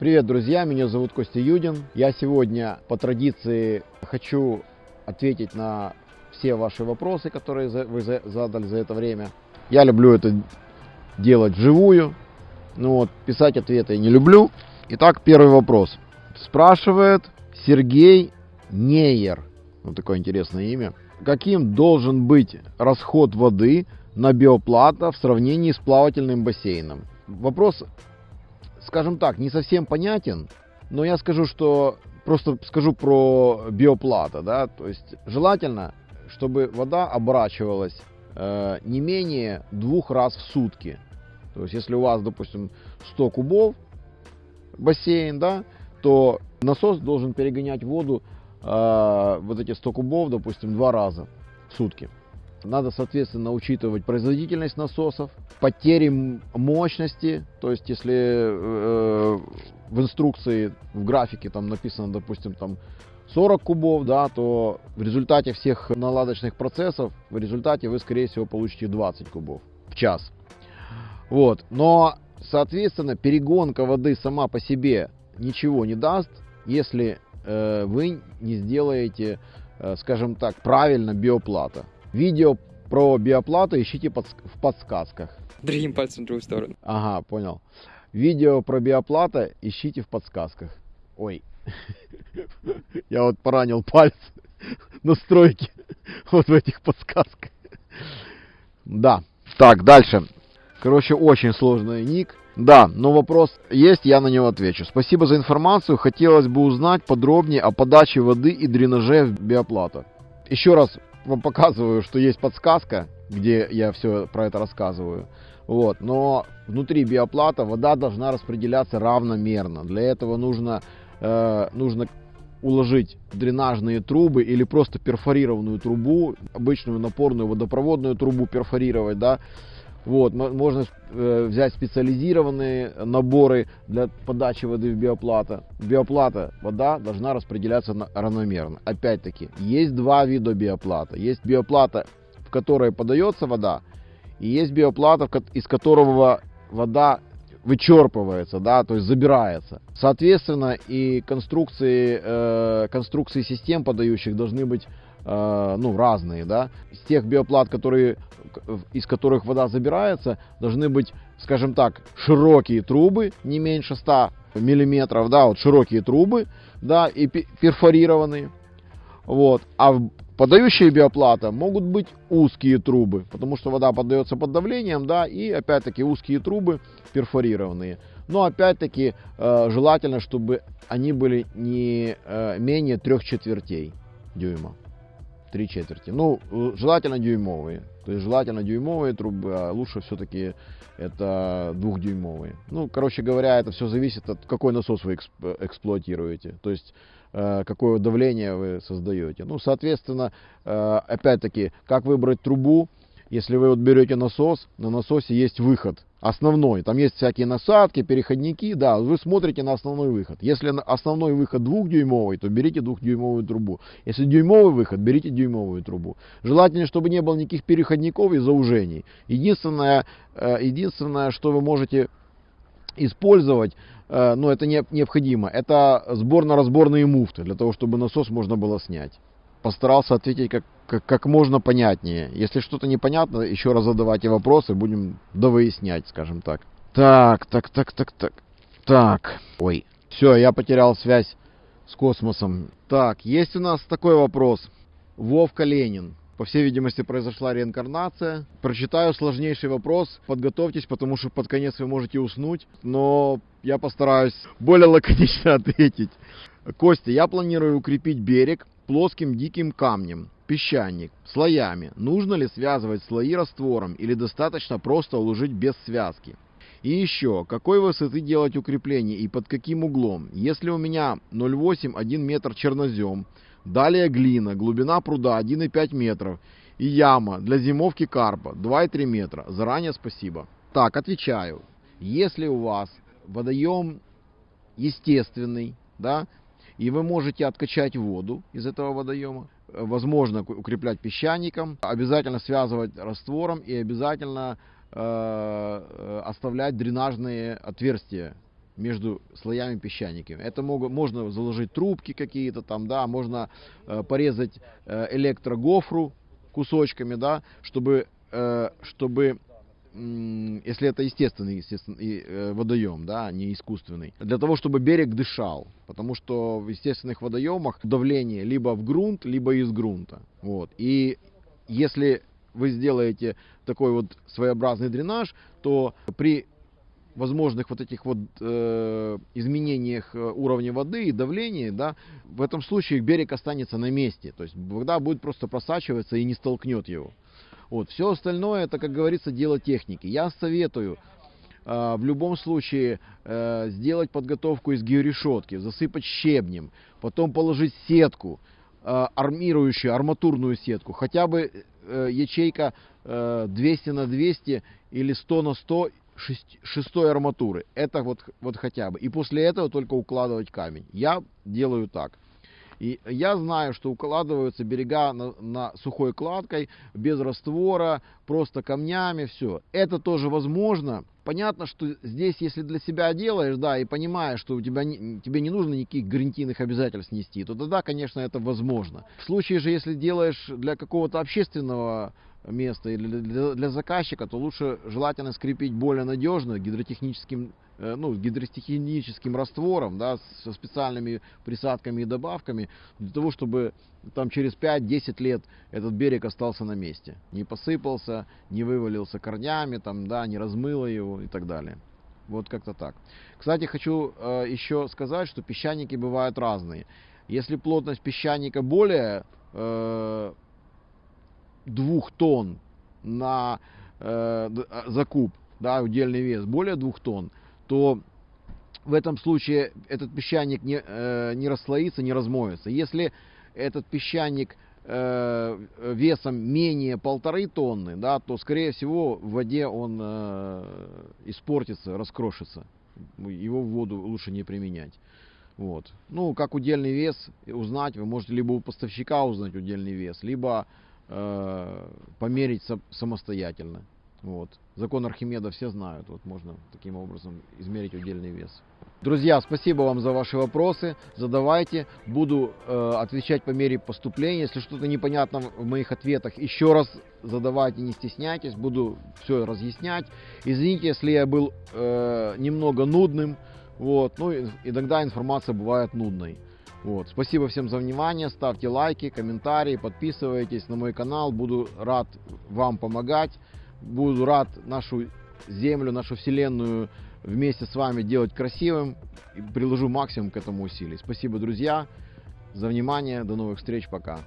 Привет, друзья! Меня зовут Костя Юдин. Я сегодня по традиции хочу ответить на все ваши вопросы, которые вы задали за это время. Я люблю это делать вживую, но вот писать ответы я не люблю. Итак, первый вопрос. Спрашивает Сергей Нейер. Вот такое интересное имя. Каким должен быть расход воды на биоплата в сравнении с плавательным бассейном? Вопрос скажем так, не совсем понятен, но я скажу, что просто скажу про биоплата, да, то есть желательно, чтобы вода оборачивалась э, не менее двух раз в сутки. То есть если у вас, допустим, 100 кубов бассейн, да, то насос должен перегонять воду э, вот эти 100 кубов, допустим, два раза в сутки. Надо, соответственно, учитывать производительность насосов, потери мощности. То есть, если э, в инструкции, в графике там написано, допустим, там 40 кубов, да, то в результате всех наладочных процессов, в результате вы, скорее всего, получите 20 кубов в час. Вот. Но, соответственно, перегонка воды сама по себе ничего не даст, если э, вы не сделаете, э, скажем так, правильно биоплата. Видео про биоплату ищите под, в подсказках. Другим пальцем в другую сторону. Ага, понял. Видео про биоплата ищите в подсказках. Ой, я вот поранил палец на стройке вот в этих подсказках. Да. Так, дальше. Короче, очень сложный ник. Да, но вопрос есть, я на него отвечу. Спасибо за информацию. Хотелось бы узнать подробнее о подаче воды и дренаже в биоплата. Еще раз вам показываю, что есть подсказка, где я все про это рассказываю. Вот. Но внутри биоплата вода должна распределяться равномерно. Для этого нужно, э, нужно уложить дренажные трубы или просто перфорированную трубу, обычную напорную водопроводную трубу перфорировать, да, вот, можно э, взять специализированные наборы для подачи воды в биоплата. Биоплата, вода должна распределяться равномерно. Опять-таки, есть два вида биоплата. Есть биоплата, в которой подается вода, и есть биоплата, из которого вода вычерпывается, да, то есть забирается. Соответственно, и конструкции, э, конструкции систем подающих должны быть ну, разные, да. Из тех биоплат, которые, из которых вода забирается, должны быть, скажем так, широкие трубы, не меньше 100 миллиметров, да, вот широкие трубы, да, и перфорированные. Вот. А подающие биоплата могут быть узкие трубы, потому что вода подается под давлением, да, и опять-таки узкие трубы перфорированные. Но опять-таки э, желательно, чтобы они были не э, менее трех четвертей дюйма три четверти. Ну, желательно дюймовые. То есть желательно дюймовые трубы, а лучше все-таки это двухдюймовые. Ну, короче говоря, это все зависит от какой насос вы эксплуатируете. То есть э, какое давление вы создаете. Ну, соответственно, э, опять-таки, как выбрать трубу, если вы вот берете насос, на насосе есть выход основной. Там есть всякие насадки, переходники, да, вы смотрите на основной выход. Если основной выход двухдюймовый, то берите двухдюймовую трубу. Если дюймовый выход, берите дюймовую трубу. Желательно, чтобы не было никаких переходников и заужений. Единственное, э, единственное что вы можете использовать, э, но это не необходимо, это сборно-разборные муфты, для того, чтобы насос можно было снять постарался ответить как, как, как можно понятнее. Если что-то непонятно, еще раз задавайте вопросы, будем довыяснять, скажем так. Так, так, так, так, так. Так, ой. Все, я потерял связь с космосом. Так, есть у нас такой вопрос. Вовка Ленин. По всей видимости, произошла реинкарнация. Прочитаю сложнейший вопрос. Подготовьтесь, потому что под конец вы можете уснуть. Но я постараюсь более лаконично ответить. Костя, я планирую укрепить берег плоским диким камнем, песчаник, слоями. Нужно ли связывать слои раствором или достаточно просто уложить без связки? И еще, какой высоты делать укрепление и под каким углом? Если у меня 0,8 1 метр чернозем, далее глина, глубина пруда 1,5 метров и яма для зимовки карпа 2,3 метра. Заранее спасибо. Так, отвечаю. Если у вас водоем естественный, да, и вы можете откачать воду из этого водоема. Возможно укреплять песчаником, обязательно связывать раствором и обязательно э, оставлять дренажные отверстия между слоями песчаника. Это могут, можно заложить трубки какие-то там, да, можно э, порезать э, электрогофру кусочками, да, чтобы, э, чтобы если это естественный, естественный э, водоем, да, а не искусственный, для того, чтобы берег дышал, потому что в естественных водоемах давление либо в грунт, либо из грунта, вот, и если вы сделаете такой вот своеобразный дренаж, то при возможных вот этих вот э, изменениях э, уровня воды и давления, да, в этом случае берег останется на месте, то есть вода будет просто просачиваться и не столкнет его. Вот. Все остальное, это, как говорится, дело техники. Я советую э, в любом случае э, сделать подготовку из георешетки, засыпать щебнем, потом положить сетку, э, армирующую, арматурную сетку, хотя бы э, ячейка э, 200 на 200 или 100 на 100 шестой арматуры. Это вот, вот хотя бы. И после этого только укладывать камень. Я делаю так. И я знаю, что укладываются берега на, на сухой кладкой, без раствора, просто камнями, все. Это тоже возможно. Понятно, что здесь, если для себя делаешь, да, и понимаешь, что у тебя не, тебе не нужно никаких гарантийных обязательств нести, то тогда, конечно, это возможно. В случае же, если делаешь для какого-то общественного места или для, для заказчика, то лучше желательно скрепить более надежно гидротехническим ну, гидростихиническим раствором, да, со специальными присадками и добавками, для того, чтобы там через 5-10 лет этот берег остался на месте. Не посыпался, не вывалился корнями, там, да, не размыло его и так далее. Вот как-то так. Кстати, хочу э, еще сказать, что песчаники бывают разные. Если плотность песчаника более э, 2 тонн на э, за куб, да, удельный вес более 2 тонн, то в этом случае этот песчаник не, э, не расслоится, не размоется. Если этот песчаник э, весом менее полторы тонны, да, то скорее всего в воде он э, испортится, раскрошится. Его в воду лучше не применять. Вот. Ну, как удельный вес узнать, вы можете либо у поставщика узнать удельный вес, либо э, померить самостоятельно. Вот. Закон Архимеда все знают. Вот можно таким образом измерить удельный вес. Друзья, спасибо вам за ваши вопросы. Задавайте. Буду э, отвечать по мере поступления. Если что-то непонятно в моих ответах, еще раз задавайте, не стесняйтесь. Буду все разъяснять. Извините, если я был э, немного нудным. Вот. Ну, иногда информация бывает нудной. Вот. Спасибо всем за внимание. Ставьте лайки, комментарии, подписывайтесь на мой канал. Буду рад вам помогать. Буду рад нашу Землю, нашу Вселенную вместе с вами делать красивым и приложу максимум к этому усилий. Спасибо, друзья, за внимание. До новых встреч. Пока.